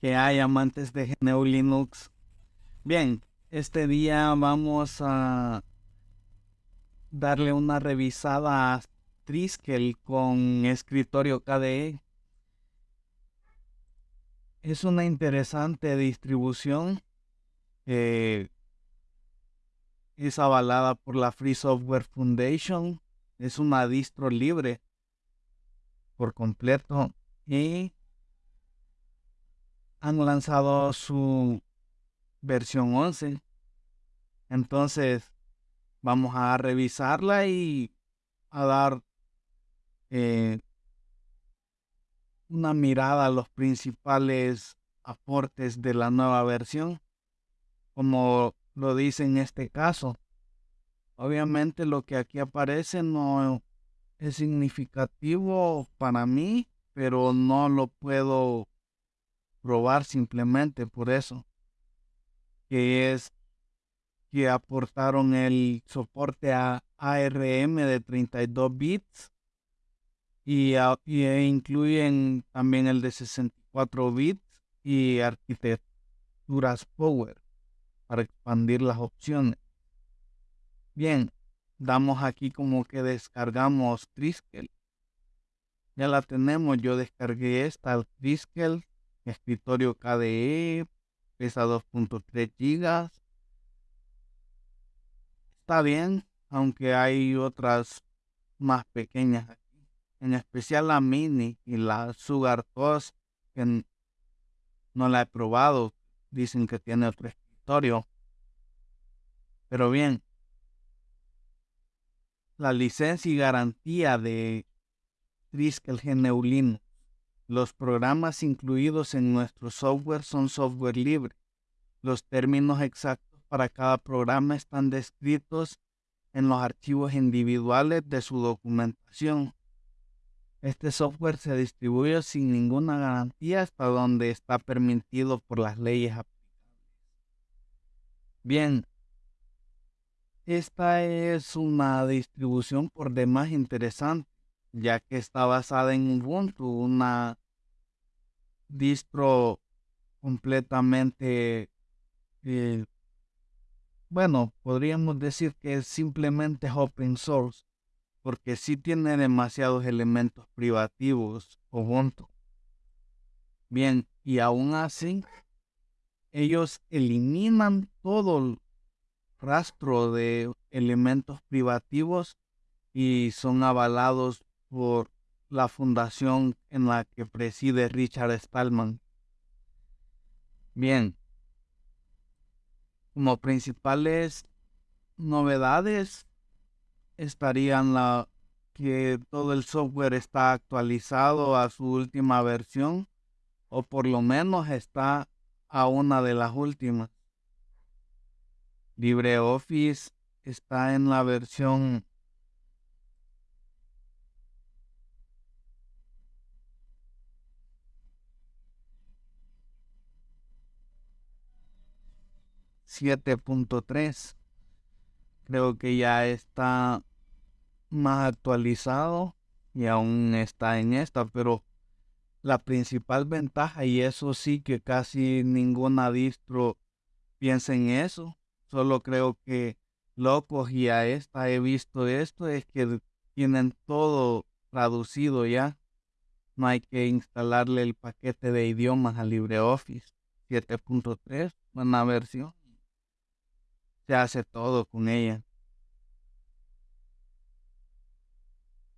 que hay amantes de GNU Linux. Bien, este día vamos a darle una revisada a Triskel con escritorio KDE. Es una interesante distribución. es avalada por la Free Software Foundation. Es una distro libre por completo y han lanzado su versión 11. Entonces, vamos a revisarla y a dar eh, una mirada a los principales aportes de la nueva versión, como lo dice en este caso. Obviamente lo que aquí aparece no es significativo para mí, pero no lo puedo probar simplemente por eso, que es que aportaron el soporte a ARM de 32 bits y, e incluyen también el de 64 bits y arquitecturas Power para expandir las opciones. Bien, damos aquí como que descargamos Triskel. Ya la tenemos, yo descargué esta Triskel escritorio KDE, pesa 2.3 gigas. Está bien, aunque hay otras más pequeñas aquí. En especial la Mini y la Sugar Toast, que no la he probado. Dicen que tiene otro escritorio. Pero bien, la licencia y garantía de Triskel Geneulino los programas incluidos en nuestro software son software libre. Los términos exactos para cada programa están descritos en los archivos individuales de su documentación. Este software se distribuye sin ninguna garantía hasta donde está permitido por las leyes aplicables. Bien, esta es una distribución por demás interesante, ya que está basada en Ubuntu, una distro completamente, eh, bueno, podríamos decir que es simplemente open source, porque sí tiene demasiados elementos privativos Ubuntu. Bien, y aún así, ellos eliminan todo rastro de elementos privativos y son avalados por la fundación en la que preside Richard Stallman. Bien, como principales novedades estarían la que todo el software está actualizado a su última versión o por lo menos está a una de las últimas. LibreOffice está en la versión 7.3. Creo que ya está más actualizado y aún está en esta, pero la principal ventaja, y eso sí que casi ninguna distro piensa en eso, solo creo que locos y a esta he visto esto, es que tienen todo traducido ya. No hay que instalarle el paquete de idiomas a LibreOffice 7.3, buena versión se hace todo con ella.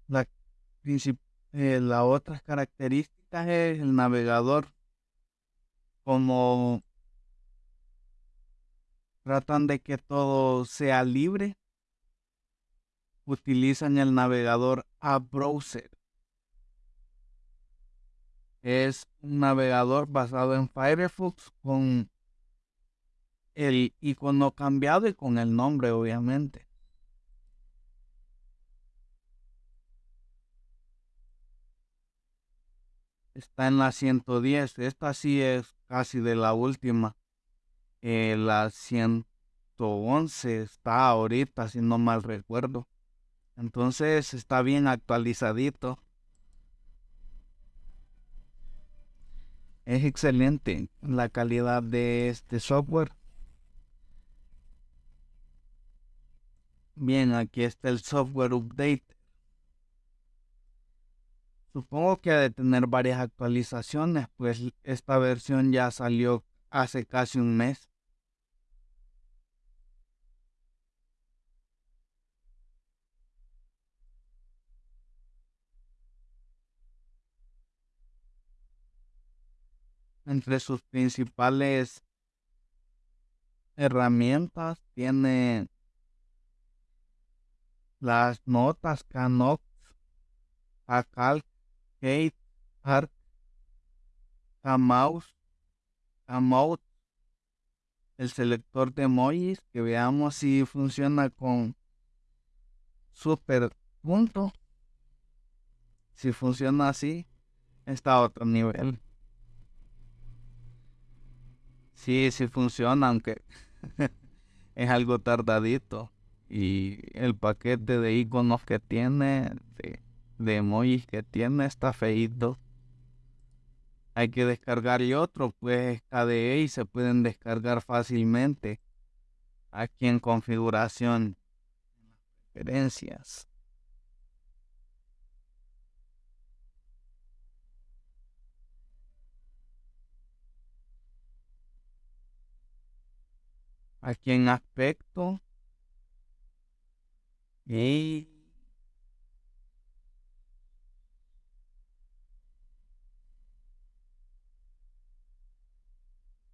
La, eh, la otra característica es el navegador. Como tratan de que todo sea libre, utilizan el navegador a browser. Es un navegador basado en Firefox con el icono cambiado y con el nombre, obviamente. Está en la 110. Esta sí es casi de la última. Eh, la 111 está ahorita, si no mal recuerdo. Entonces está bien actualizadito. Es excelente la calidad de este software. Bien, aquí está el software update. Supongo que ha de tener varias actualizaciones, pues esta versión ya salió hace casi un mes. Entre sus principales herramientas tiene las notas Canox, Acalc, Kate, Arc, Mouse, Mouse, el selector de emojis, que veamos si funciona con super punto. Si funciona así, está a otro nivel. Sí, sí funciona, aunque es algo tardadito. Y el paquete de iconos que tiene, de, emojis que tiene, está feito. Hay que descargar y otro, pues KDE y se pueden descargar fácilmente aquí en configuración, preferencias. aquí en aspecto y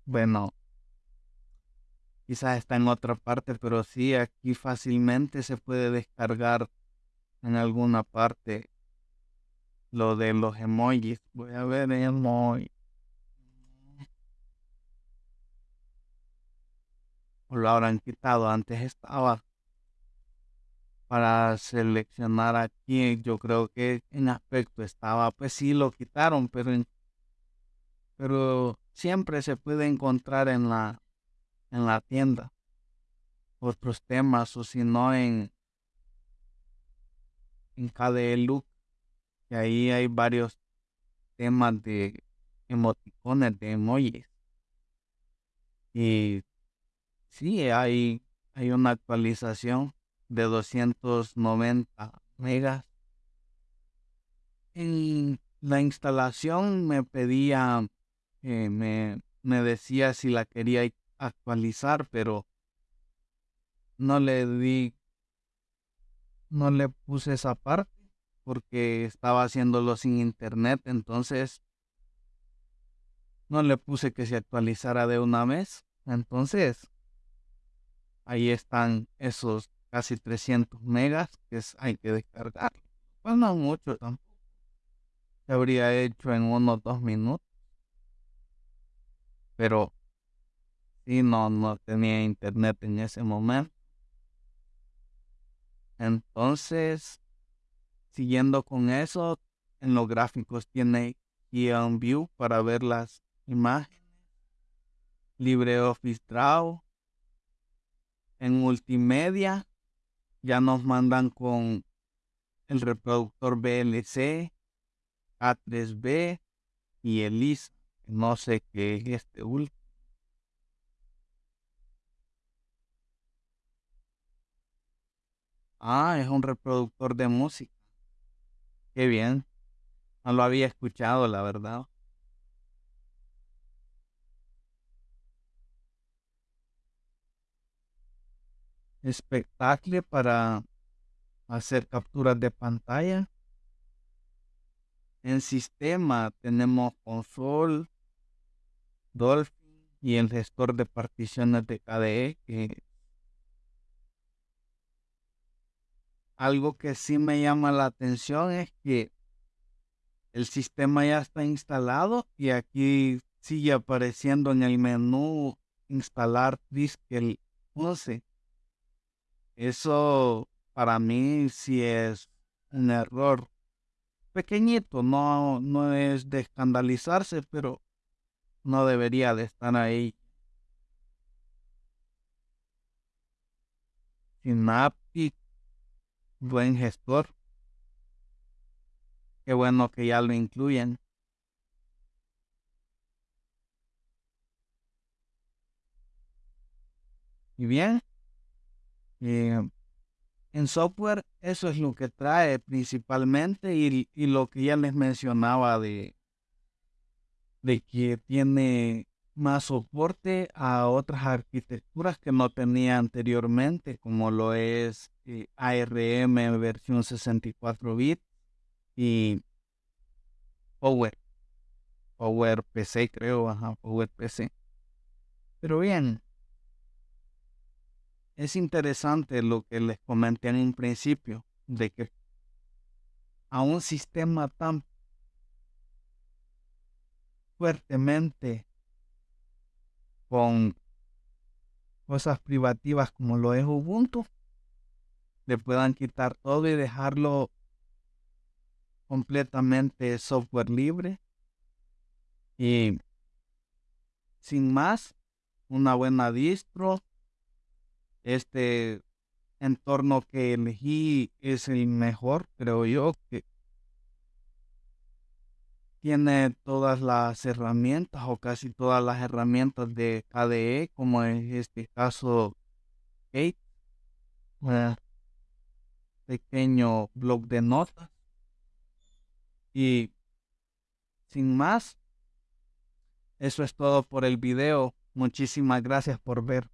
bueno quizás está en otra parte pero sí aquí fácilmente se puede descargar en alguna parte lo de los emojis voy a ver emoji lo habrán quitado. Antes estaba para seleccionar aquí. Yo creo que en aspecto estaba, pues sí lo quitaron, pero pero siempre se puede encontrar en la en la tienda otros temas o si no en en KDE Look que ahí hay varios temas de emoticones de emojis y Sí, hay, hay una actualización de 290 megas. En la instalación me pedía, eh, me, me decía si la quería actualizar, pero no le di, no le puse esa parte porque estaba haciéndolo sin internet, entonces no le puse que se actualizara de una vez. Entonces, ahí están esos casi 300 megas que hay que descargar. Pues no mucho tampoco. Se habría hecho en unos dos minutos. Pero sí, no, no tenía internet en ese momento. Entonces, siguiendo con eso, en los gráficos tiene Key View para ver las imágenes. LibreOffice Draw, en multimedia ya nos mandan con el reproductor VLC, A3B y el No sé qué es este último. Ah, es un reproductor de música. Qué bien. No lo había escuchado, la verdad. Espectáculo para hacer capturas de pantalla. En sistema tenemos console, Dolphin y el gestor de particiones de KDE algo que sí me llama la atención es que el sistema ya está instalado y aquí sigue apareciendo en el menú instalar disk el 11 eso para mí sí es un error pequeñito, no, no es de escandalizarse, pero no debería de estar ahí. Synaptic, buen gestor. Qué bueno que ya lo incluyen. Y bien, eh, en software eso es lo que trae principalmente y, y lo que ya les mencionaba de, de que tiene más soporte a otras arquitecturas que no tenía anteriormente, como lo es eh, ARM versión 64 bit y Power. Power PC, creo, ajá, Power PC. Pero bien, es interesante lo que les comenté en un principio, de que a un sistema tan fuertemente con cosas privativas como lo es Ubuntu, le puedan quitar todo y dejarlo completamente software libre. Y sin más, una buena distro. Este entorno que elegí es el mejor, creo yo, tiene todas las herramientas o casi todas las herramientas de KDE, como en este caso Kate, un pequeño blog de notas. Y sin más, eso es todo por el video. Muchísimas gracias por ver.